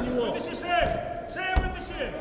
него. Вытащи шесть! Шею вытащи!